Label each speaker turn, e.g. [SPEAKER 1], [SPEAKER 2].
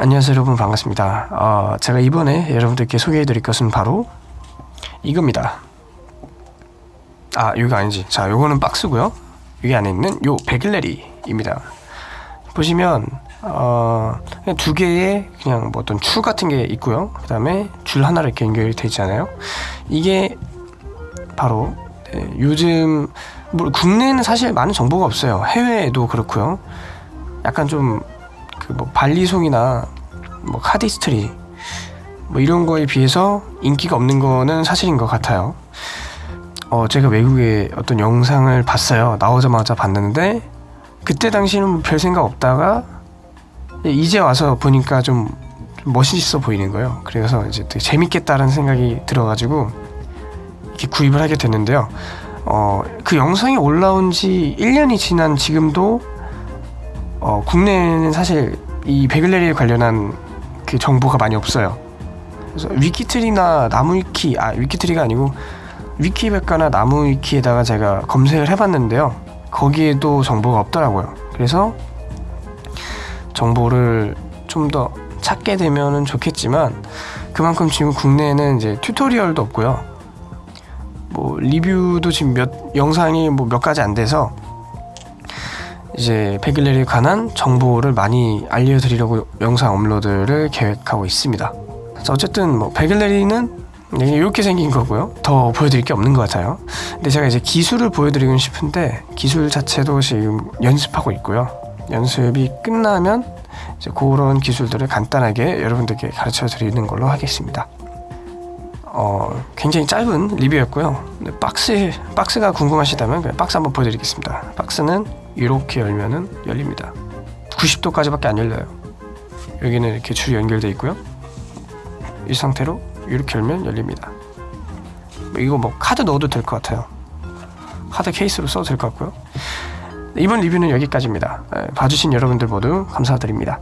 [SPEAKER 1] 안녕하세요 여러분. 반갑습니다. 어, 제가 이번에 여러분들께 소개해 드릴 것은 바로 이겁니다. 아 이거 아니지. 자 요거는 박스고요. 여기 안에 있는 요 베글레리입니다. 보시면 어, 두 개의 그냥 뭐 어떤 추 같은 게 있고요. 그 다음에 줄 하나로 이렇게 연결이 되어 있잖아요. 이게 바로 네, 요즘 뭐 국내에는 사실 많은 정보가 없어요 해외에도 그렇고요 약간 좀 그 뭐 발리송이나 뭐 카디스트리 뭐 이런 거에 비해서 인기가 없는 거는 사실인 것 같아요. 어 제가 외국에 어떤 영상을 봤어요. 나오자마자 봤는데 그때 당시는 별 생각 없다가 이제 와서 보니까 좀 멋있어 보이는 거예요. 그래서 이제 되게 재밌겠다라는 생각이 들어가지고 이렇게 구입을 하게 됐는데요. 어, 그 영상이 올라온 지 1년이 지난 지금도 어, 국내에는 사실 이 베글레리에 관련한 그 정보가 많이 없어요. 그래서 위키트리나 나무위키, 아 위키트리가 아니고 위키백과나 나무위키에다가 제가 검색을 해봤는데요. 거기에도 정보가 없더라고요. 그래서 정보를 좀 더 찾게 되면은 좋겠지만 그만큼 지금 국내에는 이제 튜토리얼도 없고요. 뭐 리뷰도 지금 몇 영상이 뭐 몇 가지 안 돼서 이제 베글레리에 관한 정보를 많이 알려드리려고 영상 업로드를 계획하고 있습니다. 자, 어쨌든 뭐 베글레리는 이렇게 생긴 거고요. 더 보여드릴 게 없는 것 같아요. 근데 제가 이제 기술을 보여드리고 싶은데 기술 자체도 지금 연습하고 있고요. 연습이 끝나면 이제 그런 기술들을 간단하게 여러분들께 가르쳐 드리는 걸로 하겠습니다. 어, 굉장히 짧은 리뷰였고요. 박스 박스가 궁금하시다면 그냥 박스 한번 보여드리겠습니다. 박스는 이렇게 열면은 열립니다. 90도까지밖에 안 열려요. 여기는 이렇게 줄이 연결되어 있고요. 이 상태로 이렇게 열면 열립니다. 이거 뭐 카드 넣어도 될 것 같아요. 카드 케이스로 써도 될 것 같고요. 이번 리뷰는 여기까지입니다. 봐주신 여러분들 모두 감사드립니다.